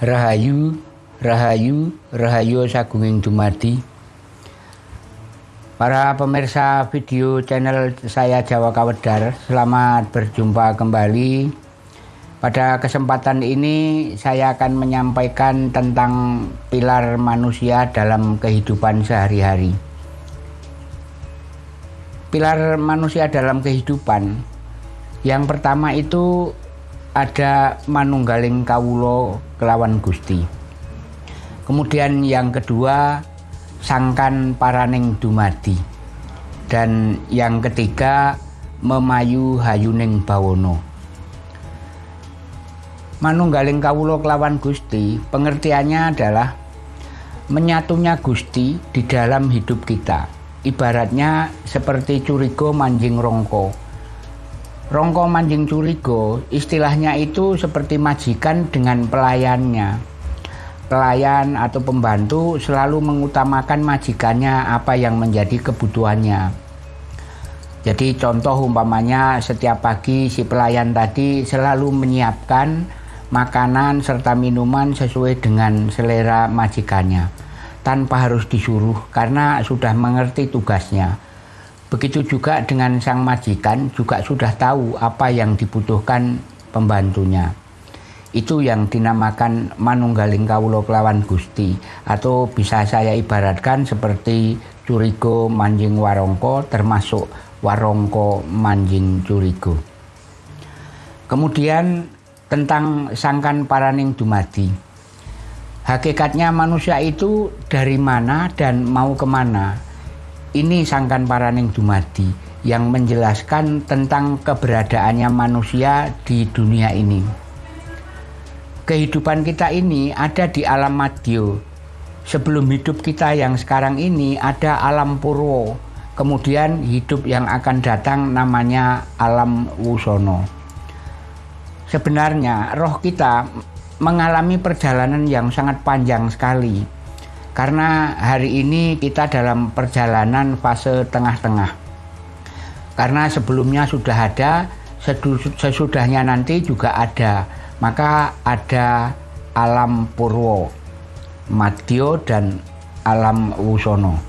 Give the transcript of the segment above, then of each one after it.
Rahayu, Rahayu, Rahayu Sagunging Dumadi. Para pemirsa video channel saya Jawa Kawedar, selamat berjumpa kembali. Pada kesempatan ini saya akan menyampaikan tentang pilar manusia dalam kehidupan sehari-hari. Pilar manusia dalam kehidupan yang pertama itu ada manunggaling kawulo kelawan Gusti. Kemudian yang kedua sangkan paraning dumadi. Dan yang ketiga memayu hayuning bawono. Manunggaling kawulo kelawan Gusti pengertiannya adalah menyatunya Gusti di dalam hidup kita. Ibaratnya seperti curigo manjing rongko Rongko Manjing Curigo istilahnya itu seperti majikan dengan pelayannya. Pelayan atau pembantu selalu mengutamakan majikannya apa yang menjadi kebutuhannya. Jadi contoh umpamanya setiap pagi si pelayan tadi selalu menyiapkan makanan serta minuman sesuai dengan selera majikannya tanpa harus disuruh karena sudah mengerti tugasnya Begitu juga dengan sang majikan juga sudah tahu apa yang dibutuhkan pembantunya. Itu yang dinamakan manunggaling kawulo kelawan gusti atau bisa saya ibaratkan seperti curigo manjing warongko termasuk warongko manjing curigo. Kemudian tentang sangkan paraning dumadi. Hakikatnya manusia itu dari mana dan mau ke mana ini sangkan paraning dumadi yang menjelaskan tentang keberadaannya manusia di dunia ini. Kehidupan kita ini ada di alam madyo. Sebelum hidup kita yang sekarang ini ada alam purwo. Kemudian hidup yang akan datang namanya alam wusono. Sebenarnya roh kita mengalami perjalanan yang sangat panjang sekali karena hari ini kita dalam perjalanan fase tengah-tengah. Karena sebelumnya sudah ada, sesudahnya nanti juga ada. Maka ada alam purwo, madyo dan alam wusono.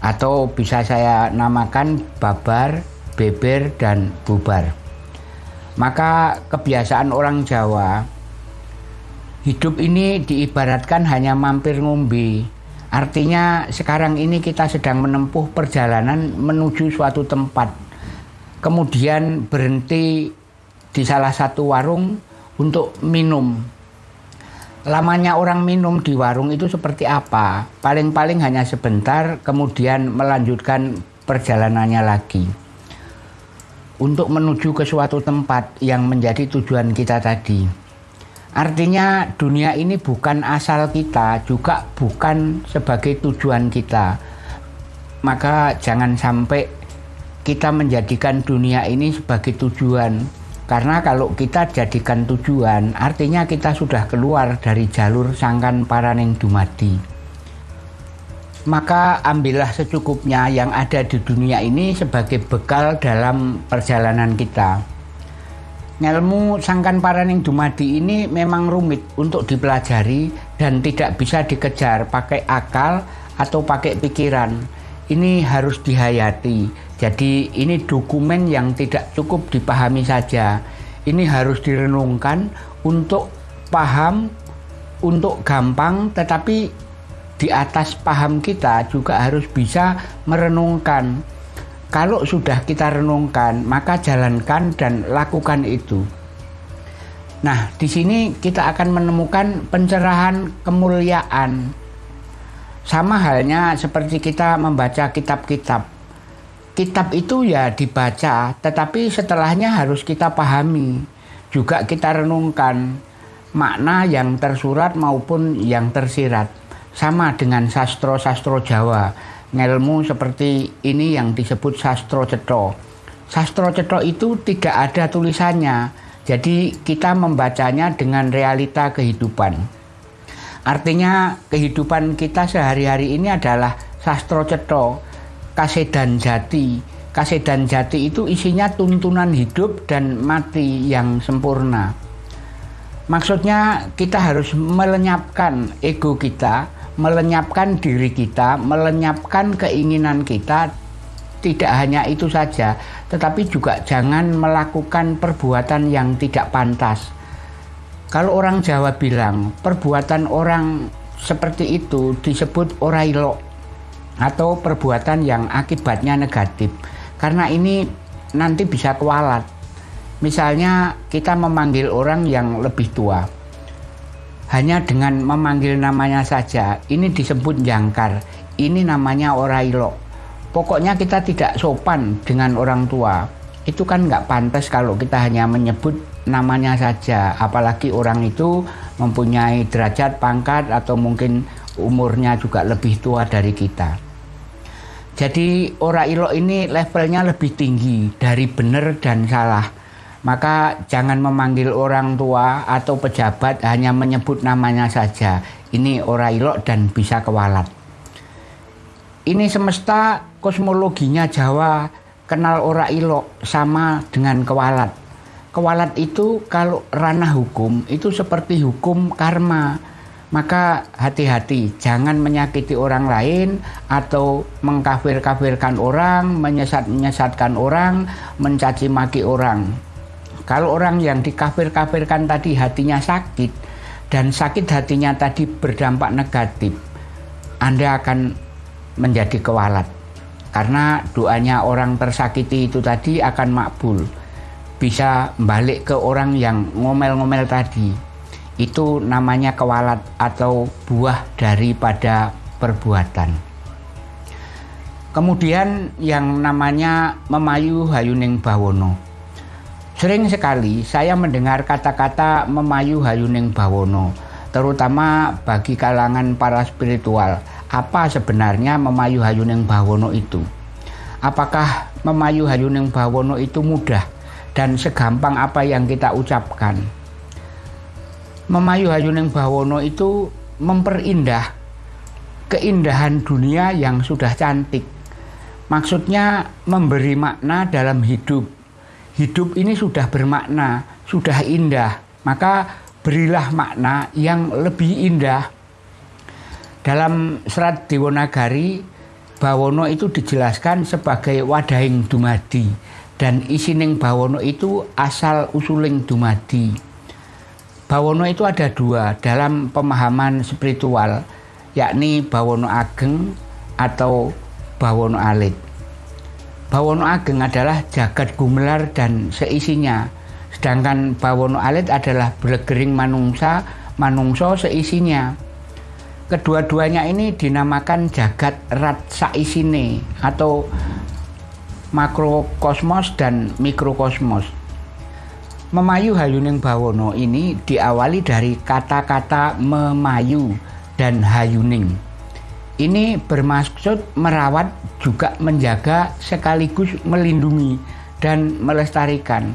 Atau bisa saya namakan babar, beber, dan bubar. Maka kebiasaan orang Jawa Hidup ini diibaratkan hanya mampir ngombe. Artinya sekarang ini kita sedang menempuh perjalanan menuju suatu tempat. Kemudian berhenti di salah satu warung untuk minum. Lamanya orang minum di warung itu seperti apa? Paling-paling hanya sebentar, kemudian melanjutkan perjalanannya lagi. Untuk menuju ke suatu tempat yang menjadi tujuan kita tadi. Artinya dunia ini bukan asal kita, juga bukan sebagai tujuan kita. Maka jangan sampai kita menjadikan dunia ini sebagai tujuan. Karena kalau kita jadikan tujuan, artinya kita sudah keluar dari jalur sangkan paraning dumadi. Maka ambillah secukupnya yang ada di dunia ini sebagai bekal dalam perjalanan kita. Ngelmu sangkan paraning dumadi ini memang rumit untuk dipelajari dan tidak bisa dikejar pakai akal atau pakai pikiran. Ini harus dihayati. Jadi ini dokumen yang tidak cukup dipahami saja. Ini harus direnungkan untuk paham, untuk gampang, tetapi di atas paham kita juga harus bisa merenungkan kalau sudah kita renungkan, maka jalankan dan lakukan itu. Nah, di sini kita akan menemukan pencerahan kemuliaan. Sama halnya seperti kita membaca kitab-kitab. Kitab itu ya dibaca, tetapi setelahnya harus kita pahami. Juga kita renungkan makna yang tersurat maupun yang tersirat. Sama dengan sastro-sastro Jawa ngelmu seperti ini yang disebut sastro cetro. Sastro cetro itu tidak ada tulisannya, jadi kita membacanya dengan realita kehidupan. Artinya kehidupan kita sehari-hari ini adalah sastro cetro, kasedan jati. Kasedan jati itu isinya tuntunan hidup dan mati yang sempurna. Maksudnya kita harus melenyapkan ego kita, melenyapkan diri kita, melenyapkan keinginan kita. Tidak hanya itu saja, tetapi juga jangan melakukan perbuatan yang tidak pantas. Kalau orang Jawa bilang, perbuatan orang seperti itu disebut orailo atau perbuatan yang akibatnya negatif. Karena ini nanti bisa kualat. Misalnya kita memanggil orang yang lebih tua. Hanya dengan memanggil namanya saja, ini disebut jangkar. Ini namanya orailo. Pokoknya kita tidak sopan dengan orang tua. Itu kan nggak pantas kalau kita hanya menyebut namanya saja. Apalagi orang itu mempunyai derajat, pangkat, atau mungkin umurnya juga lebih tua dari kita. Jadi ora ilok ini levelnya lebih tinggi dari benar dan salah. Maka jangan memanggil orang tua atau pejabat hanya menyebut namanya saja. Ini ora ilok dan bisa kewalat. Ini semesta kosmologinya Jawa kenal ora ilok sama dengan kewalat. Kewalat itu kalau ranah hukum itu seperti hukum karma maka hati-hati jangan menyakiti orang lain atau mengkafir-kafirkan orang, menyesat-menyesatkan orang, mencaci maki orang. Kalau orang yang dikafir-kafirkan tadi hatinya sakit dan sakit hatinya tadi berdampak negatif, Anda akan menjadi kewalat. Karena doanya orang tersakiti itu tadi akan makbul. Bisa balik ke orang yang ngomel-ngomel tadi itu namanya kewalat atau buah daripada perbuatan. Kemudian yang namanya memayu hayuning bawono. Sering sekali saya mendengar kata-kata memayu hayuning bawono, terutama bagi kalangan para spiritual. Apa sebenarnya memayu hayuning bawono itu? Apakah memayu hayuning bawono itu mudah dan segampang apa yang kita ucapkan? Memayu Hayuning Bawono itu memperindah keindahan dunia yang sudah cantik. Maksudnya memberi makna dalam hidup. Hidup ini sudah bermakna, sudah indah. Maka berilah makna yang lebih indah. Dalam serat Dewonagari, Bawono itu dijelaskan sebagai wadahing dumadi dan isining Bawono itu asal usuling dumadi. Bawono itu ada dua dalam pemahaman spiritual, yakni Bawono Ageng atau Bawono Alit. Bawono Ageng adalah jagat gumelar dan seisinya, sedangkan Bawono Alit adalah belegering manungsa, manungso seisinya. Kedua-duanya ini dinamakan jagat rat saisine atau makrokosmos dan mikrokosmos. Memayu Hayuning Bawono ini diawali dari kata-kata memayu dan hayuning. Ini bermaksud merawat juga menjaga sekaligus melindungi dan melestarikan.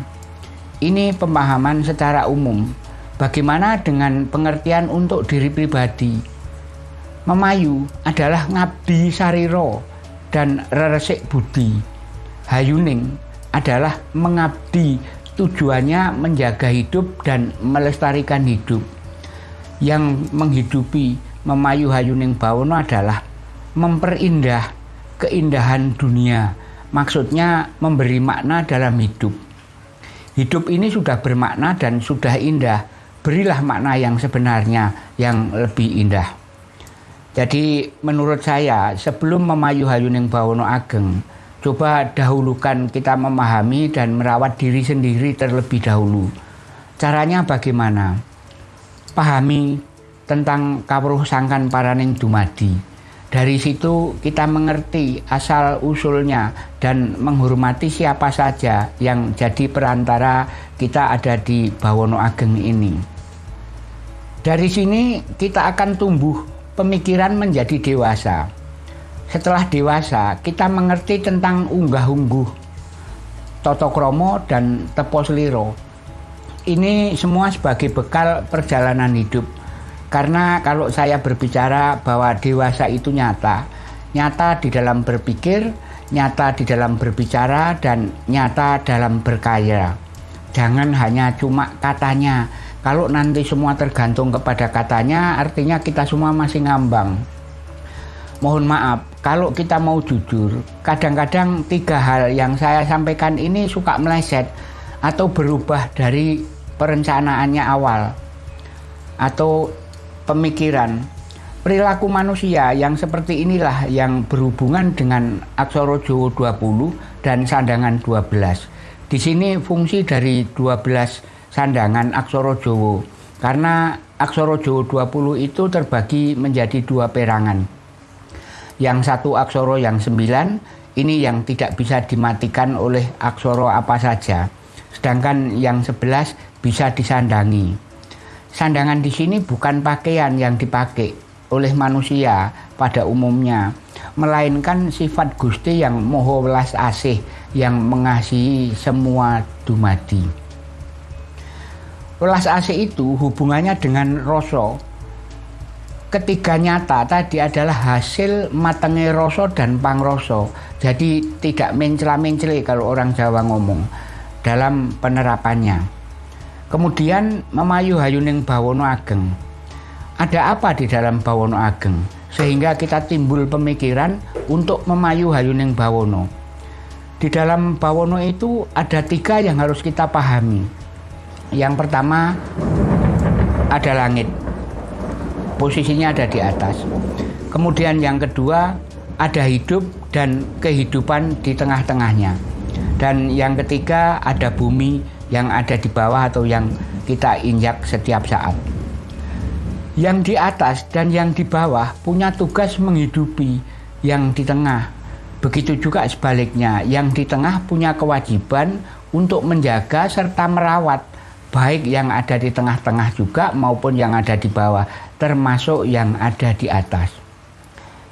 Ini pemahaman secara umum. Bagaimana dengan pengertian untuk diri pribadi? Memayu adalah ngabdi sariro dan reresik budi. Hayuning adalah mengabdi tujuannya menjaga hidup dan melestarikan hidup. Yang menghidupi memayu hayuning bawono adalah memperindah keindahan dunia. Maksudnya memberi makna dalam hidup. Hidup ini sudah bermakna dan sudah indah. Berilah makna yang sebenarnya yang lebih indah. Jadi menurut saya sebelum memayu hayuning bawono ageng, Coba dahulukan kita memahami dan merawat diri sendiri terlebih dahulu. Caranya bagaimana? Pahami tentang kawruh sangkan paraning dumadi. Dari situ kita mengerti asal usulnya dan menghormati siapa saja yang jadi perantara kita ada di Bawono Ageng ini. Dari sini kita akan tumbuh pemikiran menjadi dewasa setelah dewasa kita mengerti tentang unggah-ungguh, toto kromo dan tepos liro. Ini semua sebagai bekal perjalanan hidup. Karena kalau saya berbicara bahwa dewasa itu nyata, nyata di dalam berpikir, nyata di dalam berbicara, dan nyata dalam berkaya. Jangan hanya cuma katanya, Kalau nanti semua tergantung kepada katanya, artinya kita semua masih ngambang. Mohon maaf, kalau kita mau jujur, kadang-kadang tiga hal yang saya sampaikan ini suka meleset atau berubah dari perencanaannya awal atau pemikiran. Perilaku manusia yang seperti inilah yang berhubungan dengan aksara Jawa 20 dan sandangan 12. Di sini fungsi dari 12 sandangan aksara Jawa. Karena aksara Jawa 20 itu terbagi menjadi dua perangan. Yang satu aksara yang sembilan, ini yang tidak bisa dimatikan oleh aksara apa saja. Sedangkan yang sebelas bisa disandangi. Sandangan di sini bukan pakaian yang dipakai oleh manusia pada umumnya, melainkan sifat Gusti yang moho welas asih yang mengasihi semua dumadi. Welas asih itu hubungannya dengan rasa. Ketiga nyata tadi adalah hasil matengnya rasa dan pangroso. Jadi tidak mencela-menceli kalau orang Jawa ngomong dalam penerapannya. Kemudian memayu hayuning bawono ageng. Ada apa di dalam bawono ageng? Sehingga kita timbul pemikiran untuk memayu hayuning bawono. Di dalam bawono itu ada tiga yang harus kita pahami yang pertama ada langit. Posisinya ada di atas. Kemudian yang kedua ada hidup dan kehidupan di tengah-tengahnya. Dan yang ketiga ada bumi yang ada di bawah atau yang kita injak setiap saat. Yang di atas dan yang di bawah punya tugas menghidupi yang di tengah. Begitu juga sebaliknya, yang di tengah punya kewajiban untuk menjaga serta merawat baik yang ada di tengah-tengah juga maupun yang ada di bawah, termasuk yang ada di atas.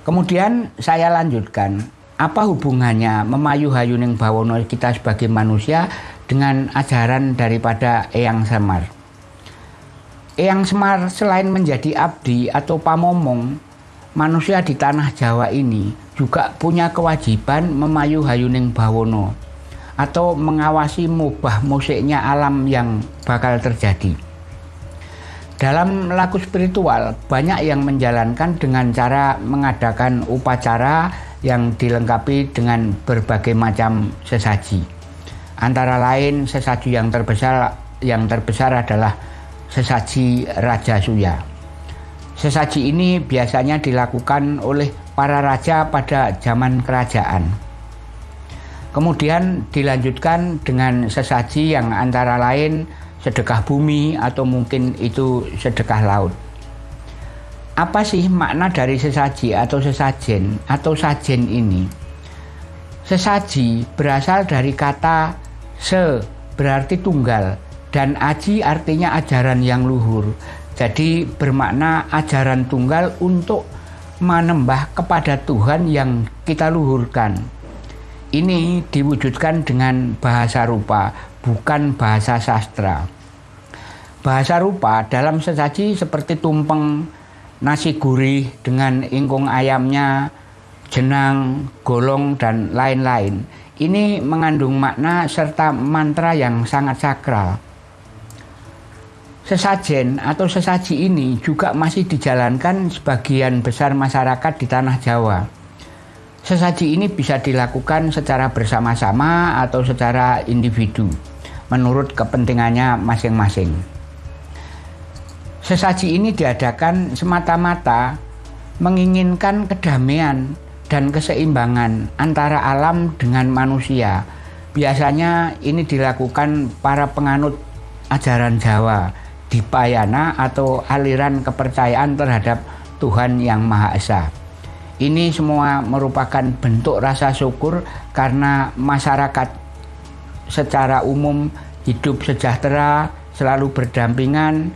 Kemudian saya lanjutkan, apa hubungannya memayu hayuning bawono kita sebagai manusia dengan ajaran daripada Eyang Semar? Eyang Semar selain menjadi abdi atau pamomong, manusia di tanah Jawa ini juga punya kewajiban memayu hayuning bawono atau mengawasi mubah musiknya alam yang bakal terjadi. Dalam laku spiritual, banyak yang menjalankan dengan cara mengadakan upacara yang dilengkapi dengan berbagai macam sesaji. Antara lain sesaji yang terbesar yang terbesar adalah sesaji Raja Suya. Sesaji ini biasanya dilakukan oleh para raja pada zaman kerajaan. Kemudian dilanjutkan dengan sesaji yang antara lain sedekah bumi atau mungkin itu sedekah laut. Apa sih makna dari sesaji atau sesajen atau sajen ini? Sesaji berasal dari kata se berarti tunggal dan aji artinya ajaran yang luhur. Jadi bermakna ajaran tunggal untuk menembah kepada Tuhan yang kita luhurkan ini diwujudkan dengan bahasa rupa, bukan bahasa sastra. Bahasa rupa dalam sesaji seperti tumpeng, nasi gurih dengan ingkung ayamnya, jenang, golong, dan lain-lain. Ini mengandung makna serta mantra yang sangat sakral. Sesajen atau sesaji ini juga masih dijalankan sebagian besar masyarakat di tanah Jawa Sesaji ini bisa dilakukan secara bersama-sama atau secara individu, menurut kepentingannya masing-masing. Sesaji ini diadakan semata-mata menginginkan kedamaian dan keseimbangan antara alam dengan manusia. Biasanya ini dilakukan para penganut ajaran Jawa di Payana atau aliran kepercayaan terhadap Tuhan Yang Maha Esa. Ini semua merupakan bentuk rasa syukur karena masyarakat secara umum hidup sejahtera, selalu berdampingan,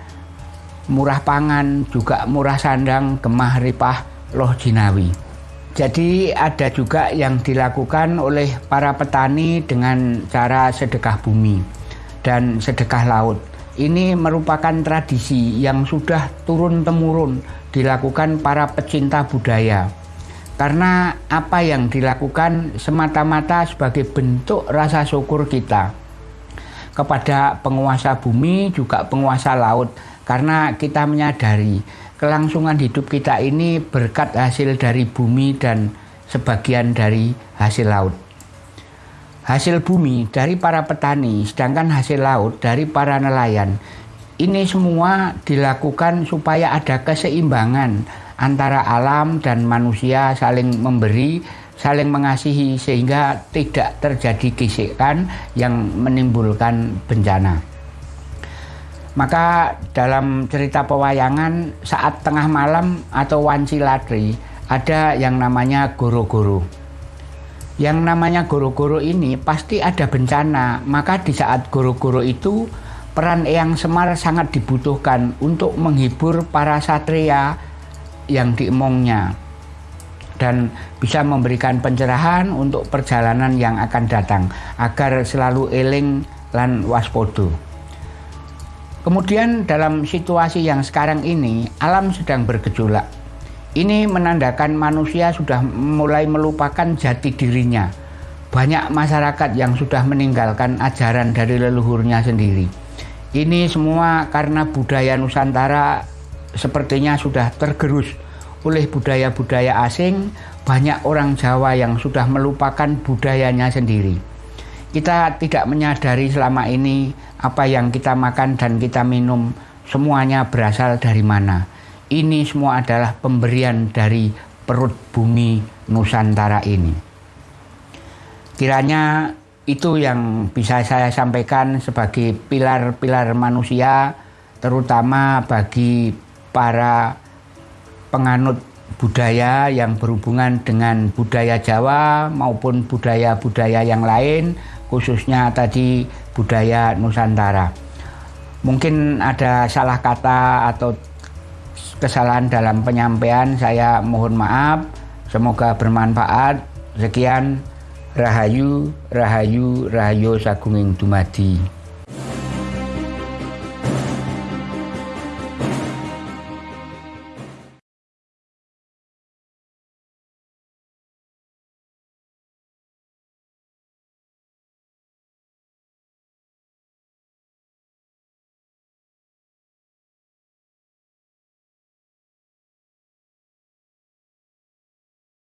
murah pangan, juga murah sandang, gemah ripah, loh jinawi. Jadi ada juga yang dilakukan oleh para petani dengan cara sedekah bumi dan sedekah laut. Ini merupakan tradisi yang sudah turun-temurun dilakukan para pecinta budaya karena apa yang dilakukan semata-mata sebagai bentuk rasa syukur kita. kepada penguasa bumi juga penguasa laut karena kita menyadari kelangsungan hidup kita ini berkat hasil dari bumi dan sebagian dari hasil laut. Hasil bumi dari para petani, sedangkan hasil laut dari para nelayan. Ini semua dilakukan supaya ada keseimbangan antara alam dan manusia saling memberi saling mengasihi sehingga tidak terjadi gesekan yang menimbulkan bencana. Maka dalam cerita pewayangan saat tengah malam atau wanci ladri ada yang namanya goro-goro. Yang namanya goro-goro ini pasti ada bencana, maka di saat goro-goro itu peran Eyang Semar sangat dibutuhkan untuk menghibur para satria yang diemongnya dan bisa memberikan pencerahan untuk perjalanan yang akan datang agar selalu eling lan waspodo. Kemudian dalam situasi yang sekarang ini alam sedang bergejolak. Ini menandakan manusia sudah mulai melupakan jati dirinya. Banyak masyarakat yang sudah meninggalkan ajaran dari leluhurnya sendiri. Ini semua karena budaya Nusantara sepertinya sudah tergerus oleh budaya-budaya asing, banyak orang Jawa yang sudah melupakan budayanya sendiri. Kita tidak menyadari selama ini apa yang kita makan dan kita minum semuanya berasal dari mana. Ini semua adalah pemberian dari perut bumi Nusantara ini. Kiranya itu yang bisa saya sampaikan sebagai pilar-pilar manusia, terutama bagi para penganut budaya yang berhubungan dengan budaya Jawa maupun budaya-budaya yang lain khususnya tadi budaya Nusantara. Mungkin ada salah kata atau kesalahan dalam penyampaian saya mohon maaf. Semoga bermanfaat. Sekian Rahayu, Rahayu, Rahayu Sagunging Dumadi.